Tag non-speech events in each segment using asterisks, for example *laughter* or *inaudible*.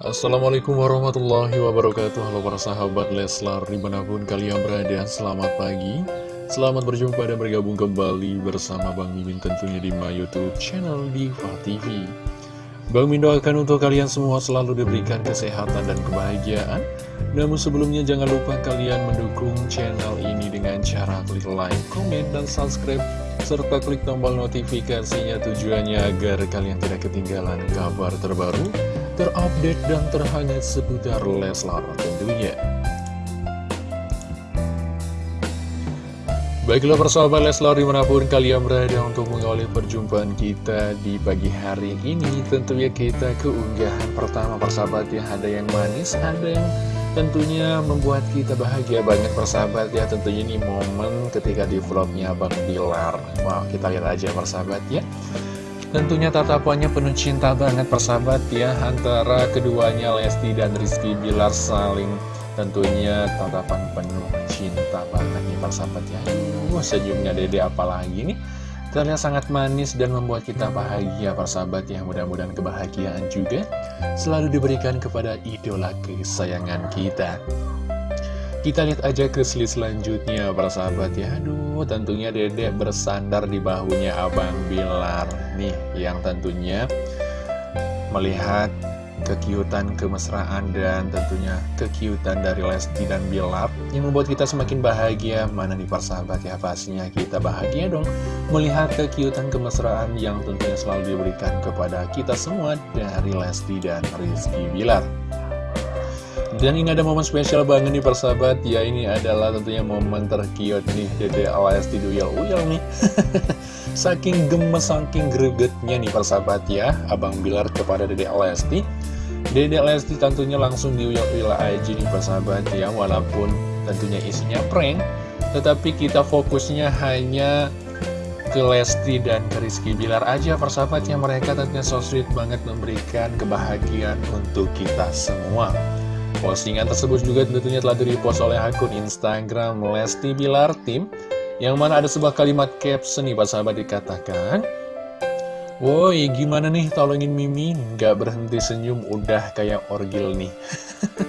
Assalamualaikum warahmatullahi wabarakatuh. Halo para sahabat Leslar Di mana pun kalian berada Selamat pagi. Selamat berjumpa dan bergabung kembali Bersama Bang Mimin tentunya di my youtube channel Diva TV Bang Min doakan untuk kalian semua Selalu diberikan kesehatan dan kebahagiaan. Namun sebelumnya jangan lupa Kalian mendukung channel ini Dengan cara klik like, komen, dan subscribe serta klik tombol notifikasinya tujuannya agar kalian tidak ketinggalan kabar terbaru, terupdate, dan terhangat seputar Leslar tentunya. Baiklah persahabat Leslar di mana pun kalian berada untuk mengawali perjumpaan kita di pagi hari ini Tentunya kita keunggahan pertama persahabat ya Ada yang manis, ada yang tentunya membuat kita bahagia banget persahabat ya Tentunya ini momen ketika di vlognya Bang Bilar Wow kita lihat aja persahabat ya Tentunya tatapannya penuh cinta banget persahabat ya Antara keduanya Lesti dan Rizky Bilar saling tentunya tatapan penuh cinta banget nih persahabat ya. Aduh senyumnya dede apalagi nih. Terlihat sangat manis dan membuat kita bahagia persahabat ya. Mudah-mudahan kebahagiaan juga selalu diberikan kepada idola kesayangan kita Kita lihat aja ke slide selanjutnya persahabat ya Aduh tentunya dedek bersandar di bahunya Abang Bilar Nih yang tentunya melihat kekiutan, kemesraan, dan tentunya kekiutan dari Lesti dan Bilar yang membuat kita semakin bahagia. Mana nih persahabat ya, pastinya kita bahagia dong melihat kekiutan, kemesraan yang tentunya selalu diberikan kepada kita semua dari Lesti dan Rizky Bilar. Dan ini ada momen spesial banget nih persahabat. Ya ini adalah tentunya momen terkiut nih Dede Lesti Duyal-Uyal nih. *laughs* Saking gemes, saking gregetnya nih persahabat ya. Abang Bilar kepada Dede Lesti Dede Lesti tentunya langsung diuyal-uyal aja nih persahabat ya. Walaupun tentunya isinya prank Tetapi kita fokusnya hanya ke Lesti dan ke Rizky Bilar aja persahabat ya. Mereka tentunya so sweet banget memberikan kebahagiaan untuk kita semua Postingan tersebut juga tentunya telah di-repost oleh akun Instagram Lesti Bilar Tim Yang mana ada sebuah kalimat caption nih Pak sahabat dikatakan Woi gimana nih tolongin Mimi? Gak berhenti senyum udah kayak orgil nih.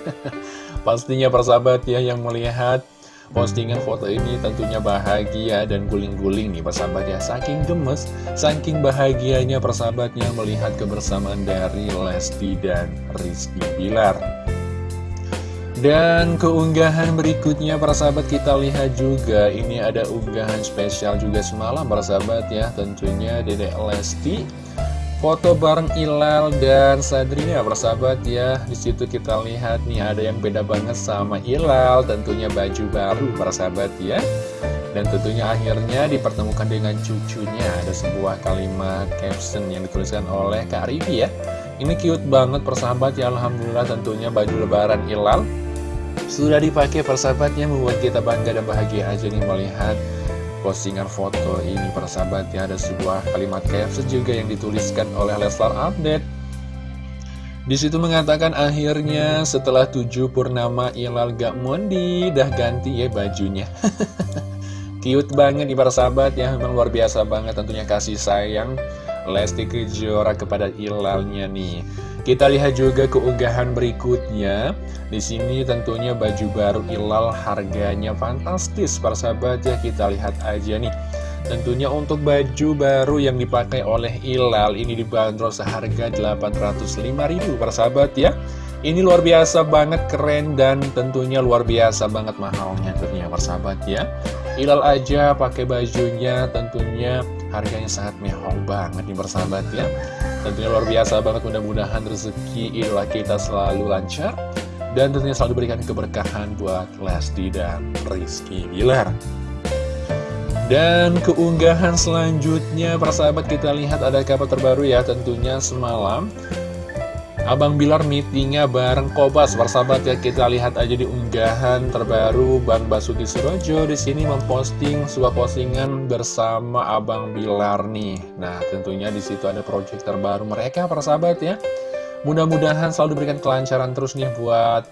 *laughs* Pastinya persahabat ya yang melihat postingan foto ini tentunya bahagia dan guling-guling nih persahabat ya. Saking gemes, saking bahagianya persahabatnya melihat kebersamaan dari Lesti dan Rizky Bilar dan keunggahan berikutnya para sahabat kita lihat juga Ini ada unggahan spesial juga semalam para sahabat ya. Tentunya Dedek Lesti Foto bareng Ilal dan Sadrina para sahabat ya. Di situ kita lihat nih ada yang beda banget sama Ilal. Tentunya baju baru para sahabat ya. Dan tentunya akhirnya dipertemukan dengan cucunya. Ada sebuah kalimat caption yang dituliskan oleh Kak Rivi ya. Ini cute banget persahabat ya. Alhamdulillah tentunya baju lebaran Ilal sudah dipakai persahabatnya membuat kita bangga dan bahagia aja nih melihat postingan foto ini persahabat. Ya ada sebuah kalimat caption juga yang dituliskan oleh Leslar Update. Di situ mengatakan akhirnya setelah tujuh purnama Ilal gak mondi dah ganti ya bajunya. *laughs* Cute banget nih para sahabat ya memang luar biasa banget tentunya kasih sayang Lesti Kejora kepada Ilalnya nih kita lihat juga keunggahan berikutnya. Di sini tentunya baju baru Ilal harganya fantastis, para sahabat ya. Kita lihat aja nih. Tentunya untuk baju baru yang dipakai oleh Ilal ini dibanderol seharga 805.000 para sahabat ya. Ini luar biasa banget keren dan tentunya luar biasa banget mahalnya tentunya persahabat ya. Ilal aja pakai bajunya tentunya harganya sangat mehong banget nih persahabat ya. Tentunya luar biasa banget mudah-mudahan rezeki idola kita selalu lancar dan tentunya selalu diberikan keberkahan buat Lesti dan Rizky Bilar. Dan keunggahan selanjutnya persahabat kita lihat ada kabar terbaru ya tentunya semalam Abang Bilar meetingnya bareng Kobas Persahabat ya. Kita lihat aja di unggahan terbaru Bang Basuki Surojo di sini memposting sebuah postingan bersama Abang Bilar nih. Nah tentunya di situ ada project terbaru mereka persahabat ya. Mudah-mudahan selalu diberikan kelancaran terus nih buat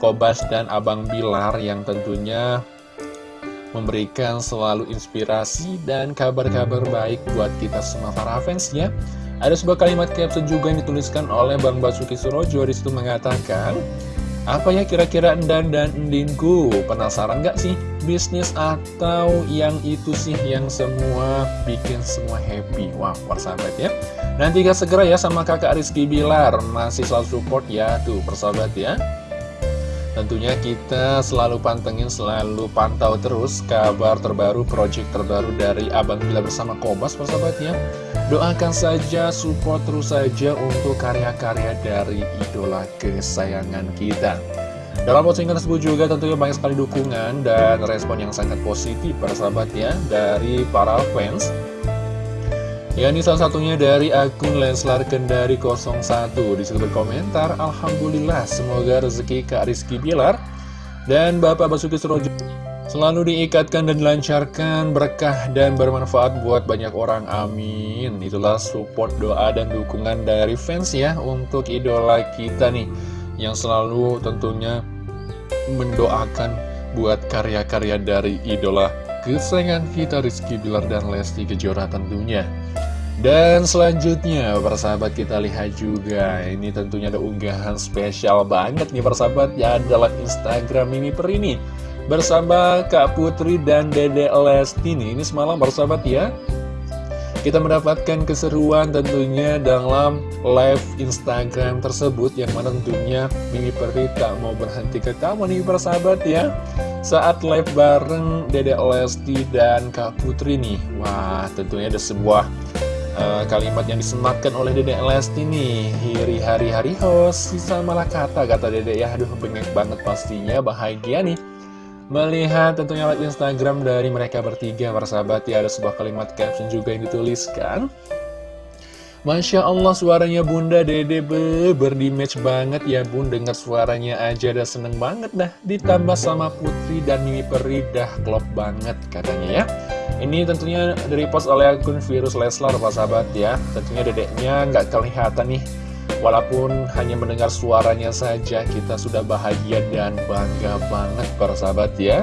Kobas dan Abang Bilar yang tentunya memberikan selalu inspirasi dan kabar-kabar baik buat kita semua para fans ya Ada sebuah kalimat caption juga yang dituliskan oleh Bang Basuki Surojo Di situ mengatakan Apa ya kira-kira Endan dan Endinku? Penasaran gak sih? Bisnis atau yang itu sih yang semua bikin semua happy? Wah, persahabat ya Nanti gak segera ya sama kakak Rizky Bilar Masih selalu support ya Tuh persahabat ya Tentunya kita selalu pantengin, selalu pantau terus kabar terbaru, project terbaru dari Abang Bila bersama Kobas persahabatnya. Doakan saja, support terus saja untuk karya-karya dari idola kesayangan kita. Dalam postingan tersebut juga tentunya banyak sekali dukungan dan respon yang sangat positif persahabatnya dari para fans Ya ini salah satunya dari akun Leslar Kendari 01 Di situ berkomentar Alhamdulillah semoga rezeki Kak Rizky Bilar Dan Bapak Basuki Surojo Selalu diikatkan dan dilancarkan berkah dan bermanfaat buat banyak orang. Amin. Itulah support doa dan dukungan dari fans ya Untuk idola kita nih Yang selalu tentunya mendoakan buat karya-karya dari idola kesayangan kita Rizky Bilar dan Lesti Kejora tentunya. Dan selanjutnya persahabat kita lihat juga Ini tentunya ada unggahan spesial banget nih persahabat Ya adalah Instagram Mimi Per ini Bersama Kak Putri dan Dede Lesti nih Ini semalam persahabat ya kita mendapatkan keseruan tentunya dalam live Instagram tersebut Yang mana tentunya Mimi Peri tak mau berhenti ketawa nih persahabat ya. Saat live bareng Dede Lesti dan Kak Putri nih. Wah tentunya ada sebuah uh, kalimat yang disematkan oleh Dedek Lesti nih. Hiri hari hari host Sisa malah kata kata Dedek ya. Aduh bengek banget pastinya bahagia nih Melihat tentunya live Instagram dari mereka bertiga Persahabat ya ada sebuah kalimat caption juga yang dituliskan. Masya Allah suaranya Bunda Dede be, berdimatch banget. Ya Bun Dengar suaranya aja udah seneng banget dah. Ditambah sama Putri dan Mimi Peri dah klop banget katanya ya. Ini tentunya dari post oleh akun Virus Leslar Pak sahabat ya. Tentunya dedeknya nggak kelihatan nih Walaupun hanya mendengar suaranya saja kita sudah bahagia dan bangga banget para sahabat ya.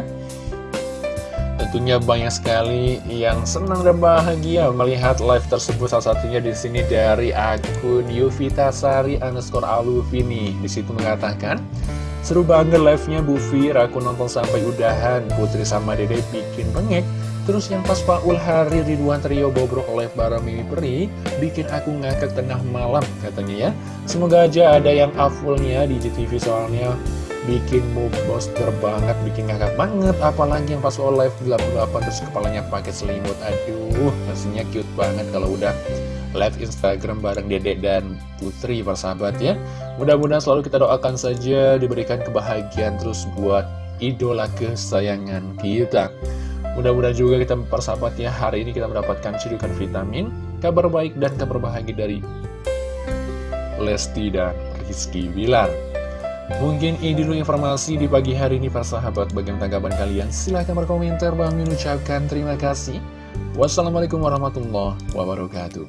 Tentunya banyak sekali yang senang dan bahagia melihat live tersebut. Salah satunya di sini dari akun Yuvitasari underscore Aluvini. Di situ mengatakan seru banget live-nya Bu Fir. Aku nonton sampai udahan. Putri sama Dede bikin bengek Terus yang pas Paul Hari Ridwan Trio bobrok oleh para Mimi Peri Bikin aku ngakak tengah malam katanya ya. Semoga aja ada yang afulnya di GTV soalnya. Bikin booster banget, bikin ngakak banget. Apalagi yang pas Paul live 88 terus kepalanya pakai selimut. Aduh, pastinya cute banget kalau udah live Instagram bareng Dedek dan Putri persahabat ya. Mudah-mudahan selalu kita doakan saja diberikan kebahagiaan terus buat idola kesayangan kita Mudah-mudahan juga kita persahabat ya Hari ini kita mendapatkan cedukan vitamin Kabar baik dan kabar bahagia dari Lesti dan Rizky Bilar. Mungkin ini dulu informasi di pagi hari ini persahabat Bagaimana tanggapan kalian? Silahkan berkomentar. Bang mengucapkan terima kasih. Wassalamualaikum warahmatullahi wabarakatuh